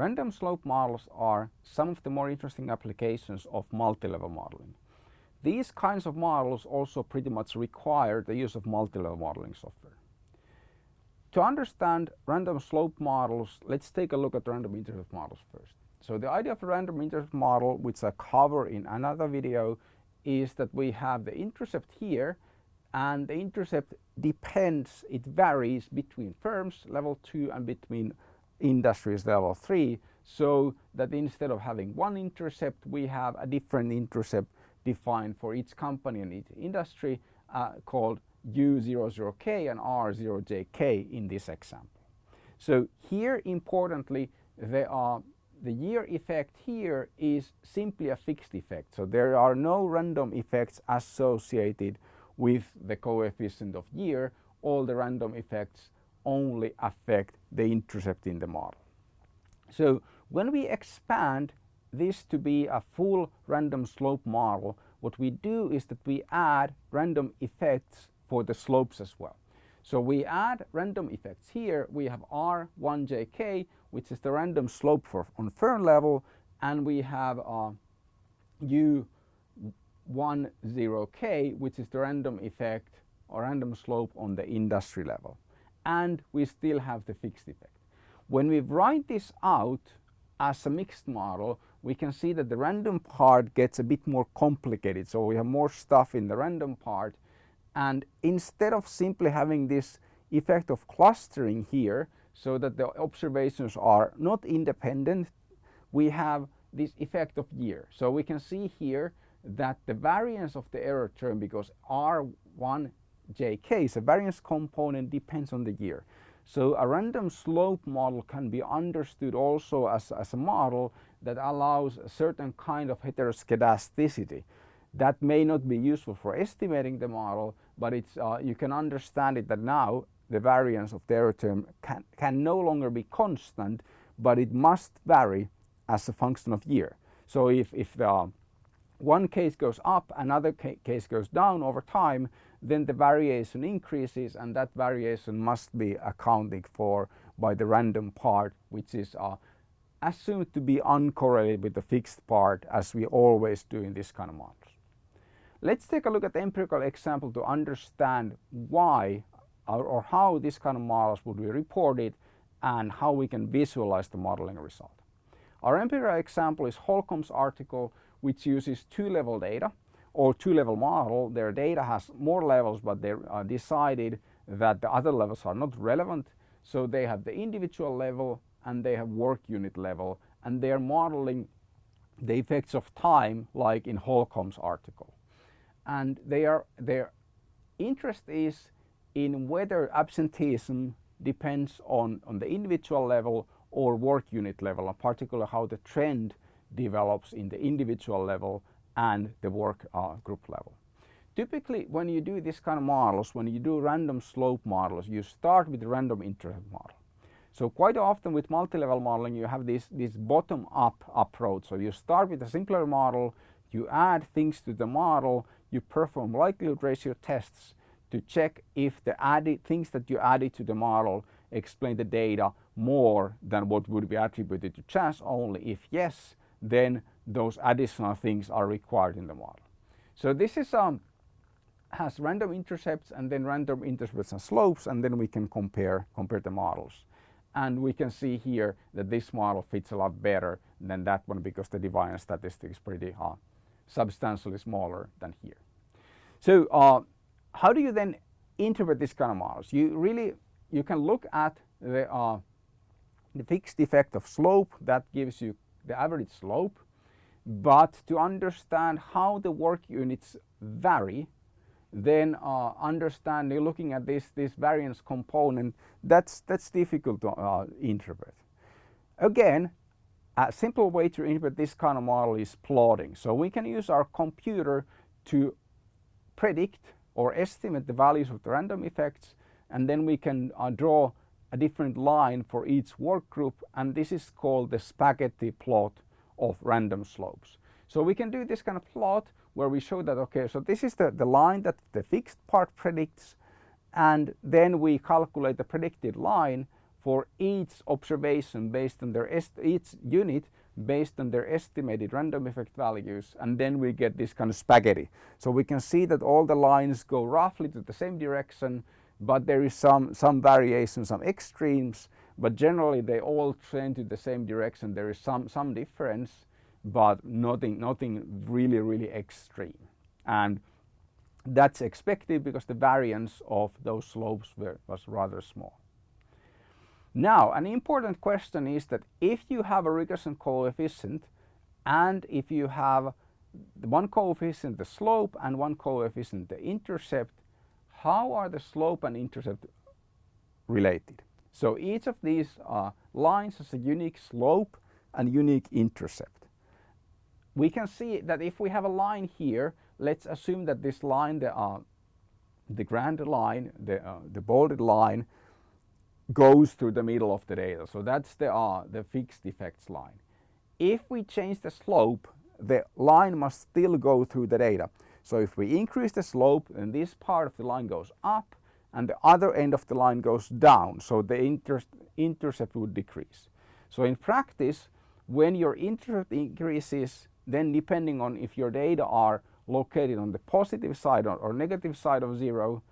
Random slope models are some of the more interesting applications of multi-level modeling. These kinds of models also pretty much require the use of multi-level modeling software. To understand random slope models, let's take a look at random intercept models first. So the idea of a random intercept model, which I cover in another video, is that we have the intercept here and the intercept depends, it varies between firms level 2 and between industries level 3 so that instead of having one intercept we have a different intercept defined for each company and each industry uh, called U00K and R0JK in this example. So here importantly there are the year effect here is simply a fixed effect. So there are no random effects associated with the coefficient of year. All the random effects only affect the intercept in the model. So when we expand this to be a full random slope model, what we do is that we add random effects for the slopes as well. So we add random effects here. We have R1JK, which is the random slope for on firm level, and we have uh, U10K, which is the random effect or random slope on the industry level. And we still have the fixed effect. When we write this out as a mixed model, we can see that the random part gets a bit more complicated. So we have more stuff in the random part and instead of simply having this effect of clustering here so that the observations are not independent, we have this effect of year. So we can see here that the variance of the error term because R1 JK a variance component depends on the year. So a random slope model can be understood also as, as a model that allows a certain kind of heteroskedasticity. That may not be useful for estimating the model, but it's, uh, you can understand it that now the variance of the error term can, can no longer be constant, but it must vary as a function of year. So if, if the one case goes up, another ca case goes down over time, then the variation increases and that variation must be accounted for by the random part, which is uh, assumed to be uncorrelated with the fixed part as we always do in this kind of models. Let's take a look at the empirical example to understand why or, or how this kind of models would be reported and how we can visualize the modeling result. Our empirical example is Holcomb's article which uses two-level data or two-level model. Their data has more levels but they uh, decided that the other levels are not relevant. So they have the individual level and they have work unit level and they are modeling the effects of time like in Holcomb's article and their, their interest is in whether absenteeism depends on, on the individual level or work unit level, and particularly how the trend develops in the individual level and the work uh, group level. Typically, when you do this kind of models, when you do random slope models, you start with the random intercept model. So quite often with multi-level modeling, you have this, this bottom-up approach. So you start with a simpler model, you add things to the model, you perform likelihood ratio tests to check if the added things that you added to the model explain the data more than what would be attributed to chance only. If yes, then those additional things are required in the model. So this is um, has random intercepts and then random intercepts and slopes and then we can compare compare the models. And we can see here that this model fits a lot better than that one because the deviance statistic is pretty uh, substantially smaller than here. So uh, how do you then interpret this kind of models? You really, you can look at the, uh, the fixed effect of slope that gives you the average slope. But to understand how the work units vary, then uh, understanding, looking at this, this variance component, that's, that's difficult to uh, interpret. Again, a simple way to interpret this kind of model is plotting. So we can use our computer to predict or estimate the values of the random effects and then we can uh, draw a different line for each work group and this is called the spaghetti plot of random slopes. So we can do this kind of plot where we show that okay so this is the, the line that the fixed part predicts and then we calculate the predicted line for each observation based on their each unit based on their estimated random effect values and then we get this kind of spaghetti. So we can see that all the lines go roughly to the same direction but there is some, some variation, some extremes but generally they all trend to the same direction. There is some, some difference but nothing, nothing really, really extreme. And that's expected because the variance of those slopes were, was rather small. Now, an important question is that if you have a regression coefficient and if you have one coefficient the slope and one coefficient the intercept, how are the slope and intercept related? So each of these uh, lines has a unique slope and unique intercept. We can see that if we have a line here, let's assume that this line, the, uh, the grand line, the, uh, the bolded line, goes through the middle of the data. So that's the, uh, the fixed effects line. If we change the slope, the line must still go through the data. So if we increase the slope, then this part of the line goes up and the other end of the line goes down. So the inter intercept would decrease. So in practice, when your intercept increases, then depending on if your data are located on the positive side or, or negative side of zero,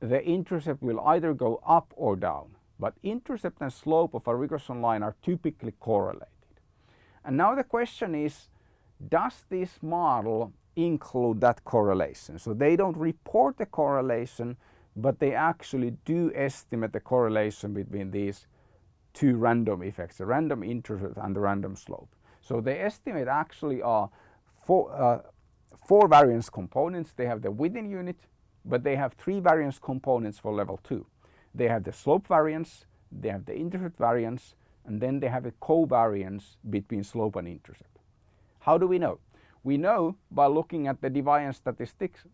the intercept will either go up or down. But intercept and slope of a regression line are typically correlated. And now the question is, does this model include that correlation? So they don't report the correlation, but they actually do estimate the correlation between these two random effects, the random intercept and the random slope. So they estimate actually are four, uh, four variance components. They have the within unit, but they have three variance components for level 2. They have the slope variance, they have the intercept variance, and then they have a covariance between slope and intercept. How do we know? We know by looking at the deviance statistics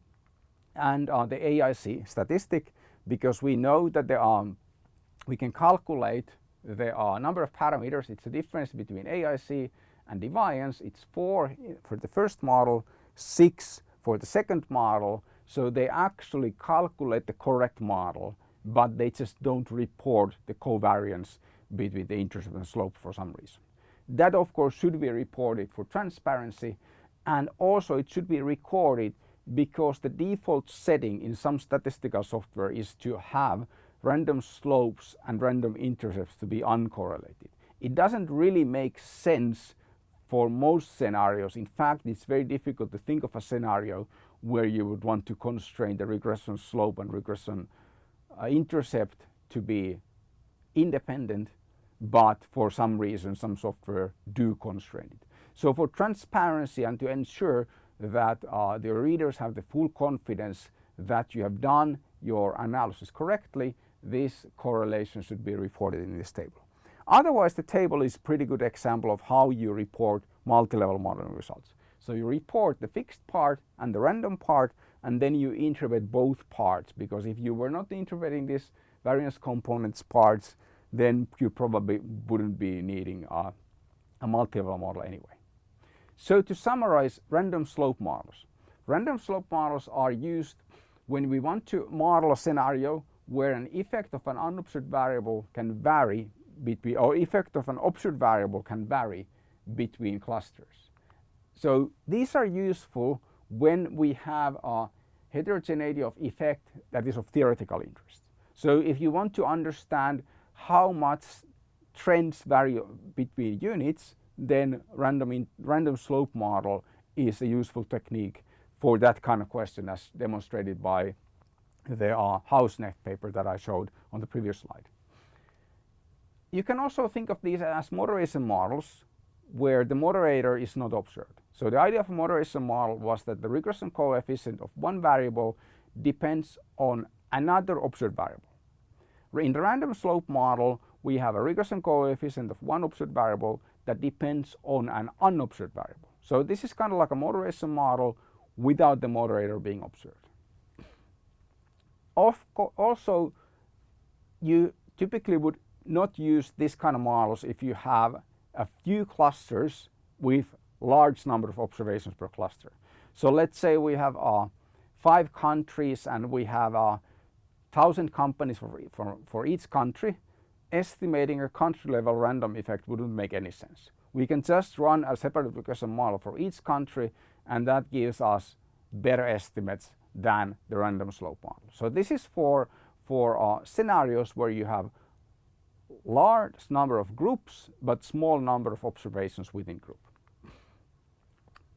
and uh, the AIC statistic because we know that there are, we can calculate the uh, number of parameters. It's the difference between AIC and deviance. It's four for the first model, six for the second model, so they actually calculate the correct model, but they just don't report the covariance between the intercept and slope for some reason. That of course should be reported for transparency and also it should be recorded because the default setting in some statistical software is to have random slopes and random intercepts to be uncorrelated. It doesn't really make sense for most scenarios. In fact, it's very difficult to think of a scenario where you would want to constrain the regression slope and regression uh, intercept to be independent, but for some reason some software do constrain it. So for transparency and to ensure that uh, the readers have the full confidence that you have done your analysis correctly, this correlation should be reported in this table. Otherwise, the table is pretty good example of how you report multi-level modeling results. So you report the fixed part and the random part and then you interpret both parts because if you were not interpreting these variance components parts then you probably wouldn't be needing a, a multi-level model anyway. So to summarize random slope models. Random slope models are used when we want to model a scenario where an effect of an unobserved variable can vary between or effect of an observed variable can vary between clusters. So these are useful when we have a heterogeneity of effect that is of theoretical interest. So if you want to understand how much trends vary between units, then random, random slope model is a useful technique for that kind of question as demonstrated by the uh, paper that I showed on the previous slide. You can also think of these as moderation models where the moderator is not observed. So the idea of a moderation model was that the regression coefficient of one variable depends on another observed variable. In the random slope model, we have a regression coefficient of one observed variable that depends on an unobserved variable. So this is kind of like a moderation model without the moderator being observed. Also, you typically would not use this kind of models if you have a few clusters with large number of observations per cluster. So let's say we have uh, five countries and we have a uh, thousand companies for, for, for each country estimating a country level random effect wouldn't make any sense. We can just run a separate regression model for each country and that gives us better estimates than the random slope model. So this is for, for uh, scenarios where you have large number of groups but small number of observations within group.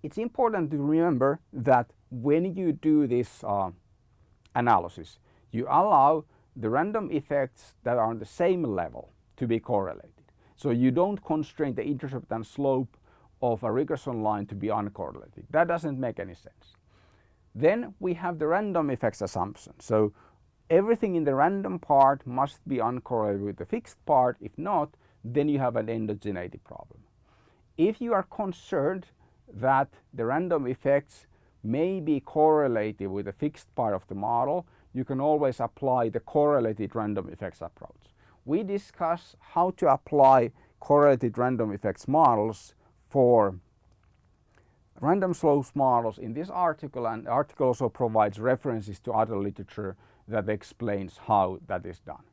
It's important to remember that when you do this uh, analysis you allow the random effects that are on the same level to be correlated. So you don't constrain the intercept and slope of a regression line to be uncorrelated. That doesn't make any sense. Then we have the random effects assumption. So everything in the random part must be uncorrelated with the fixed part. If not, then you have an endogeneity problem. If you are concerned that the random effects may be correlated with the fixed part of the model, you can always apply the correlated random effects approach. We discuss how to apply correlated random effects models for random slopes models in this article and the article also provides references to other literature that explains how that is done.